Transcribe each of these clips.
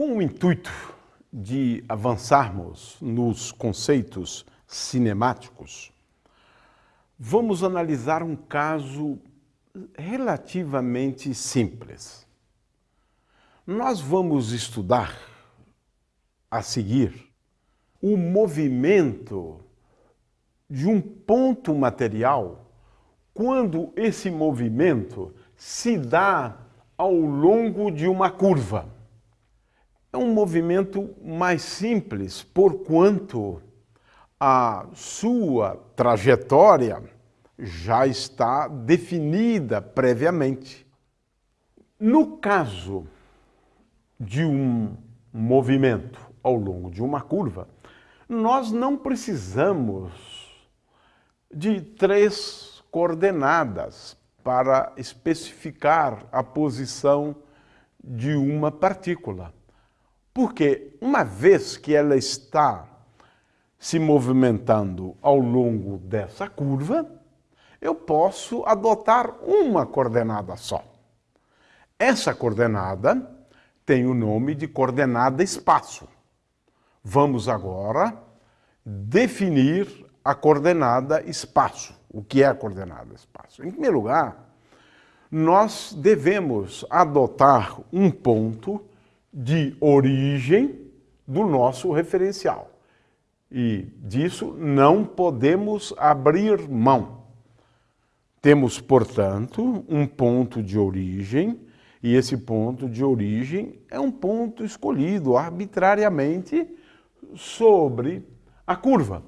Com o intuito de avançarmos nos conceitos cinemáticos, vamos analisar um caso relativamente simples. Nós vamos estudar a seguir o movimento de um ponto material quando esse movimento se dá ao longo de uma curva. É um movimento mais simples, porquanto a sua trajetória já está definida previamente. No caso de um movimento ao longo de uma curva, nós não precisamos de três coordenadas para especificar a posição de uma partícula. Porque uma vez que ela está se movimentando ao longo dessa curva, eu posso adotar uma coordenada só. Essa coordenada tem o nome de coordenada espaço. Vamos agora definir a coordenada espaço. O que é a coordenada espaço? Em primeiro lugar, nós devemos adotar um ponto de origem do nosso referencial. E disso não podemos abrir mão. Temos, portanto, um ponto de origem, e esse ponto de origem é um ponto escolhido arbitrariamente sobre a curva.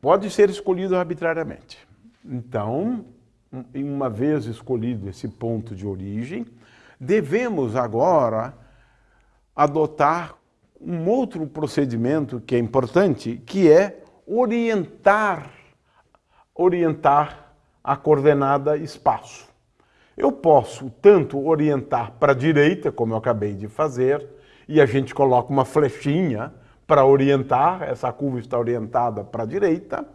Pode ser escolhido arbitrariamente. Então, uma vez escolhido esse ponto de origem, devemos agora adotar um outro procedimento que é importante, que é orientar, orientar a coordenada espaço. Eu posso tanto orientar para a direita, como eu acabei de fazer, e a gente coloca uma flechinha para orientar, essa curva está orientada para a direita,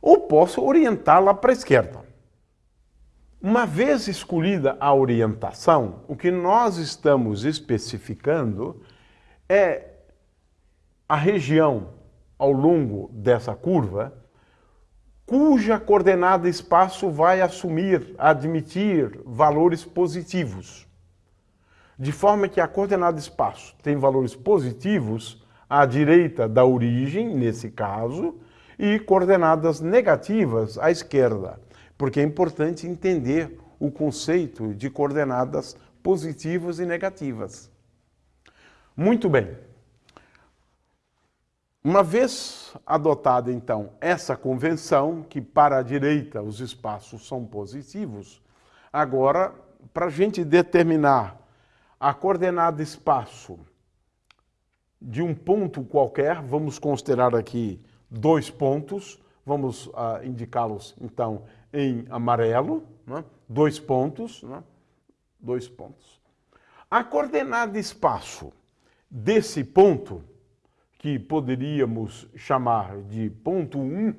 ou posso orientá-la para a esquerda. Uma vez escolhida a orientação, o que nós estamos especificando é a região ao longo dessa curva cuja coordenada espaço vai assumir, admitir valores positivos. De forma que a coordenada espaço tem valores positivos à direita da origem, nesse caso, e coordenadas negativas à esquerda, porque é importante entender o conceito de coordenadas positivas e negativas. Muito bem. Uma vez adotada, então, essa convenção, que para a direita os espaços são positivos, agora, para a gente determinar a coordenada espaço de um ponto qualquer, vamos considerar aqui dois pontos, vamos uh, indicá-los então em amarelo, né? dois pontos, né? dois pontos. A coordenada espaço desse ponto, que poderíamos chamar de ponto 1,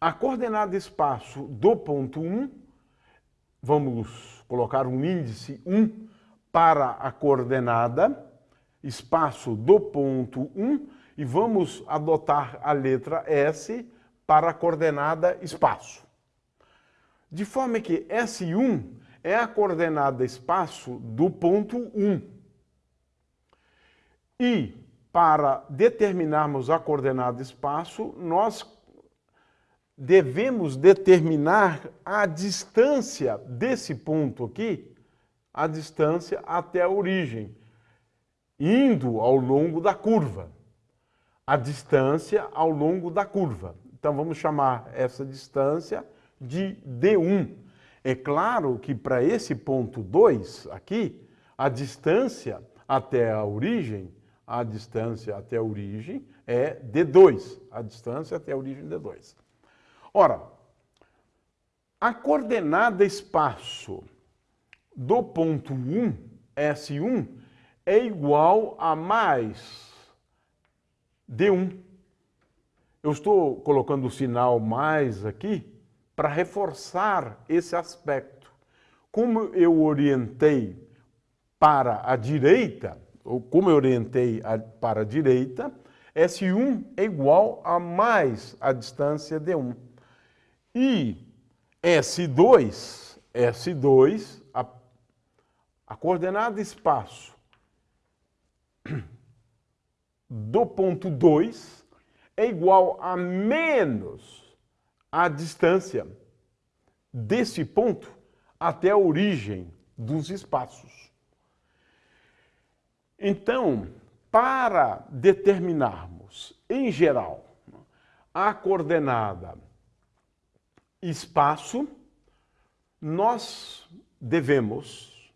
a coordenada espaço do ponto 1, vamos colocar um índice 1 para a coordenada espaço do ponto 1 e vamos adotar a letra S para a coordenada espaço. De forma que S1 é a coordenada espaço do ponto 1. E para determinarmos a coordenada espaço, nós devemos determinar a distância desse ponto aqui, a distância até a origem indo ao longo da curva. A distância ao longo da curva. Então vamos chamar essa distância de D1. É claro que para esse ponto 2 aqui, a distância até a origem, a distância até a origem é D2. A distância até a origem D2. Ora, a coordenada espaço do ponto 1, S1, é igual a mais D1. Eu estou colocando o sinal mais aqui para reforçar esse aspecto. como eu orientei para a direita, ou como eu orientei a, para a direita, S1 é igual a mais a distância D1. E S2, S2, a, a coordenada espaço do ponto 2 é igual a menos a distância desse ponto até a origem dos espaços. Então, para determinarmos, em geral, a coordenada espaço, nós devemos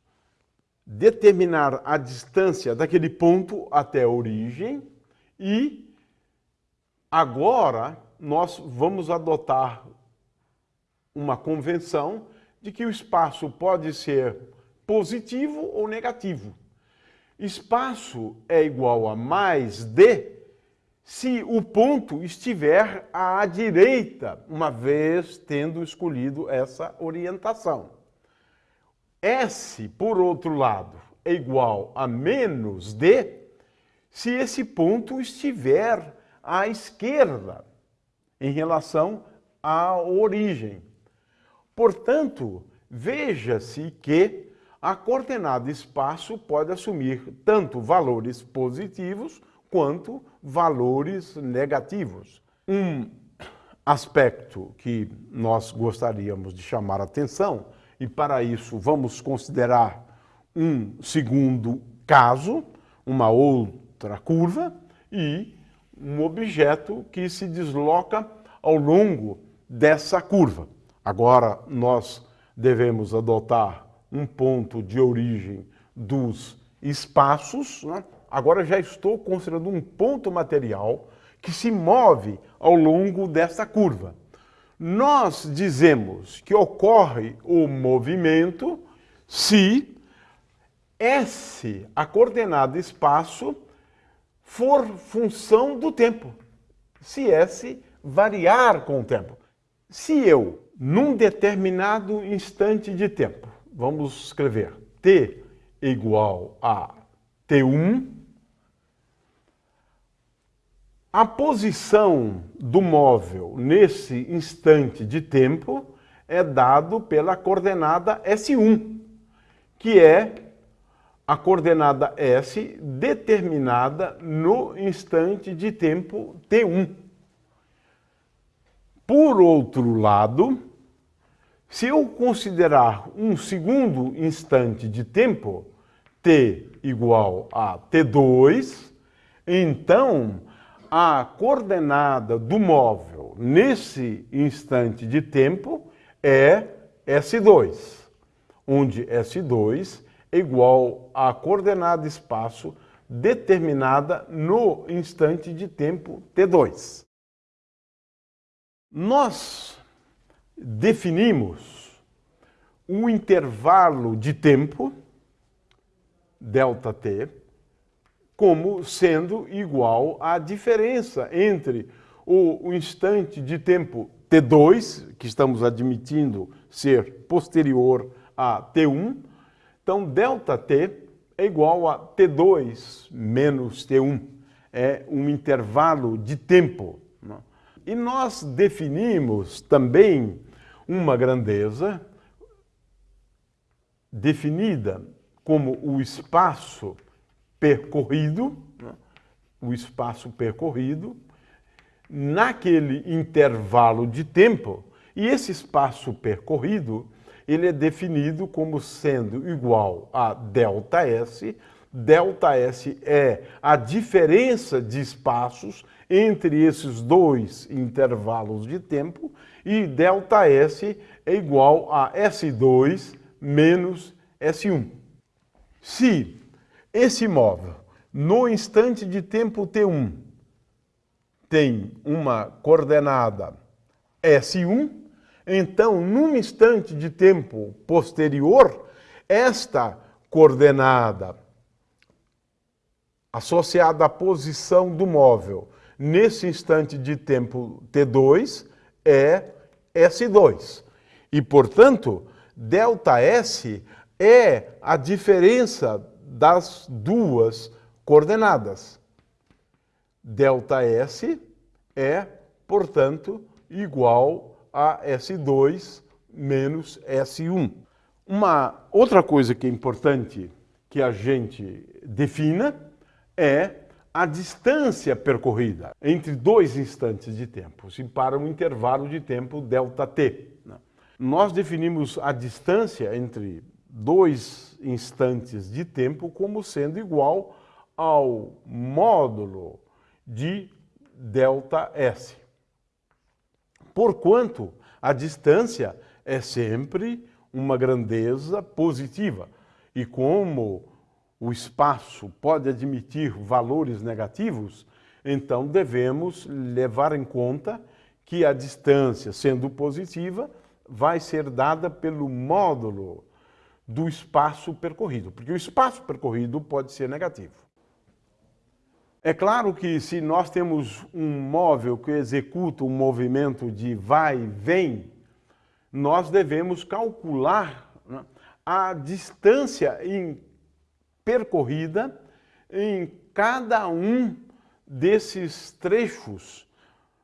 determinar a distância daquele ponto até a origem e agora nós vamos adotar uma convenção de que o espaço pode ser positivo ou negativo. Espaço é igual a mais d se o ponto estiver à direita, uma vez tendo escolhido essa orientação. S, por outro lado, é igual a menos d se esse ponto estiver à esquerda em relação à origem. Portanto, veja-se que a coordenada espaço pode assumir tanto valores positivos quanto valores negativos. Um aspecto que nós gostaríamos de chamar atenção, e para isso vamos considerar um segundo caso, uma outra curva e um objeto que se desloca ao longo dessa curva. Agora nós devemos adotar um ponto de origem dos espaços. Né? Agora já estou considerando um ponto material que se move ao longo dessa curva. Nós dizemos que ocorre o movimento se S, a coordenada espaço, for função do tempo. Se S variar com o tempo. Se eu, num determinado instante de tempo, vamos escrever t igual a t1, a posição do móvel nesse instante de tempo é dado pela coordenada S1, que é a coordenada S determinada no instante de tempo T1. Por outro lado, se eu considerar um segundo instante de tempo, t igual a t2, então a coordenada do móvel nesse instante de tempo é S2, onde S2 é igual à coordenada espaço determinada no instante de tempo t2. Nós definimos um intervalo de tempo, ΔT, como sendo igual à diferença entre o instante de tempo T2, que estamos admitindo ser posterior a T1, então ΔT é igual a T2 menos T1, é um intervalo de tempo. Né? E nós definimos também uma grandeza definida como o espaço percorrido, né? o espaço percorrido, naquele intervalo de tempo, e esse espaço percorrido, ele é definido como sendo igual a ΔS, ΔS é a diferença de espaços entre esses dois intervalos de tempo e ΔS é igual a S2 menos S1. Se esse móvel, no instante de tempo T1, tem uma coordenada S1, então, num instante de tempo posterior, esta coordenada associada à posição do móvel nesse instante de tempo T2 é S2. E, portanto, ΔS é a diferença das duas coordenadas. ΔS é, portanto, igual a S2 menos S1. Uma outra coisa que é importante que a gente defina é a distância percorrida entre dois instantes de tempo, se para um intervalo de tempo ΔT. Né? Nós definimos a distância entre dois instantes de tempo como sendo igual ao módulo de ΔS. Porquanto a distância é sempre uma grandeza positiva. E como o espaço pode admitir valores negativos, então devemos levar em conta que a distância, sendo positiva, vai ser dada pelo módulo do espaço percorrido, porque o espaço percorrido pode ser negativo. É claro que se nós temos um móvel que executa um movimento de vai e vem, nós devemos calcular né, a distância em percorrida em cada um desses trechos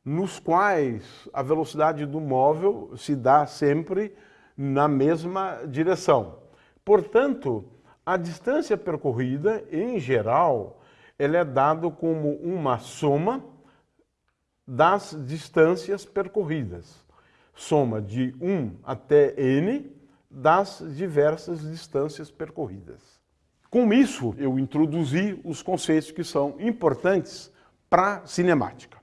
nos quais a velocidade do móvel se dá sempre na mesma direção. Portanto, a distância percorrida, em geral, ela é dada como uma soma das distâncias percorridas. Soma de 1 até n das diversas distâncias percorridas. Com isso, eu introduzi os conceitos que são importantes para a cinemática.